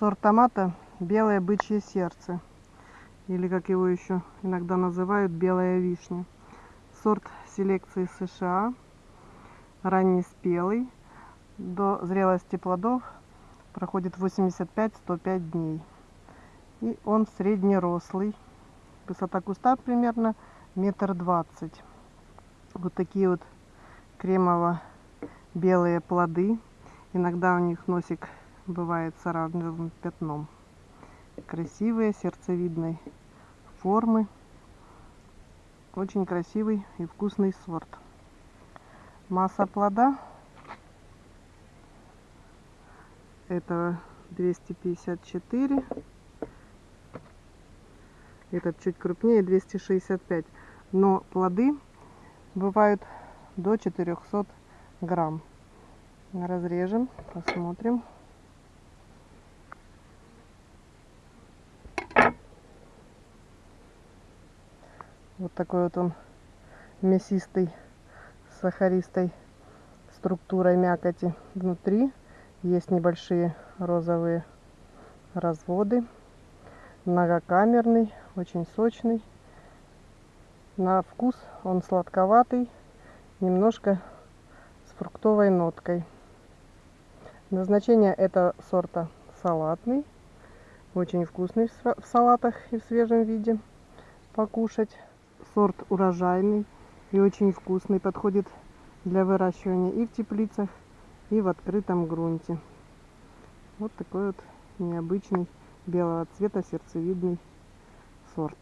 Сорт томата белое бычье сердце. Или как его еще иногда называют белая вишня. Сорт селекции США. Раннеспелый. До зрелости плодов проходит 85-105 дней. И он среднерослый. Высота куста примерно метр двадцать. Вот такие вот кремово-белые плоды. Иногда у них носик бывает с оранжевым пятном. Красивые, сердцевидной формы. Очень красивый и вкусный сорт. Масса плода это 254 этот чуть крупнее 265 но плоды бывают до 400 грамм разрежем посмотрим вот такой вот он мясистый сахаристой структурой мякоти внутри. Есть небольшие розовые разводы. Многокамерный очень сочный. На вкус он сладковатый немножко с фруктовой ноткой. Назначение этого сорта салатный. Очень вкусный в салатах и в свежем виде покушать сорт урожайный и очень вкусный подходит для выращивания и в теплицах и в открытом грунте. Вот такой вот необычный белого цвета сердцевидный сорт